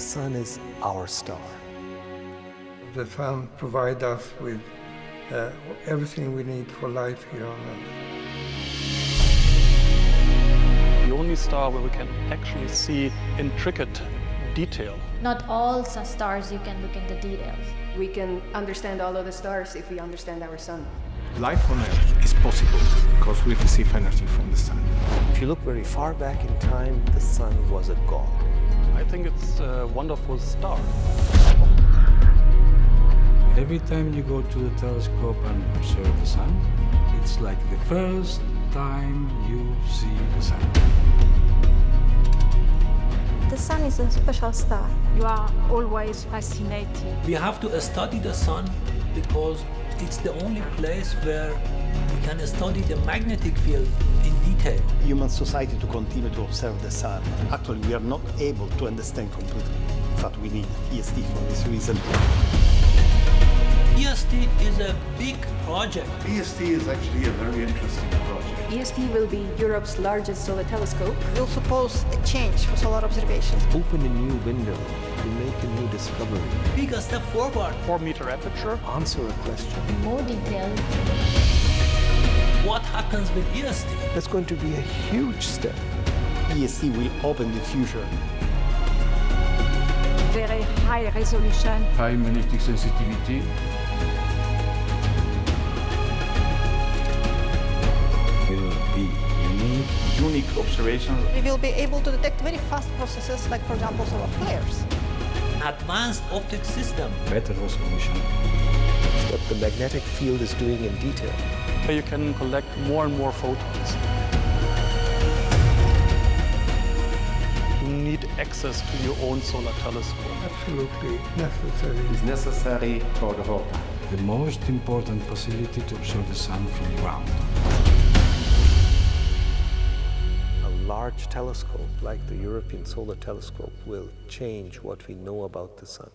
sun is our star. The sun provides us with uh, everything we need for life here on Earth. The only star where we can actually see intricate detail. Not all s- stars you can look into details. We can understand all of the stars if we understand our sun. Life on Earth is possible because we receive energy from the sun. If you look very far back in time, the sun was a god. I think it's a wonderful star. Every time you go to the telescope and observe the sun, it's like the first time you see the sun. The sun is a special star. You are always fascinated. We have to study the sun because it's the only place where we can study the magnetic field in detail. Human society to continue to observe the sun. Actually, we are not able to understand completely. In fact, we need EST for this reason. EST is a big project. EST is actually a very interesting project. EST will be Europe's largest solar telescope. Will suppose a change for solar observation. Open a new window to make a new discovery. Big step forward. 4 meter aperture. Answer a question. More detail. What happens with EST? That's going to be a huge step. EST will open the future. Very high resolution. High magnetic sensitivity. will be unique, unique observations. We will be able to detect very fast processes, like, for example, solar flares. Advanced optic system. Better resolution. What the magnetic field is doing in detail. You can collect more and more photons. You need access to your own solar telescope. Absolutely necessary. It's necessary for the whole time. The most important facility to observe the sun from the ground. A large telescope like the European Solar Telescope will change what we know about the sun.